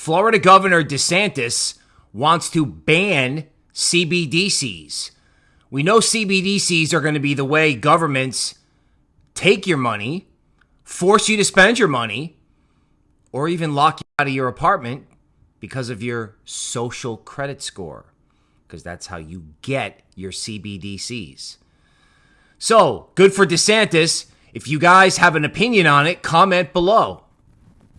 Florida Governor DeSantis wants to ban CBDCs. We know CBDCs are going to be the way governments take your money, force you to spend your money, or even lock you out of your apartment because of your social credit score, because that's how you get your CBDCs. So, good for DeSantis. If you guys have an opinion on it, comment below.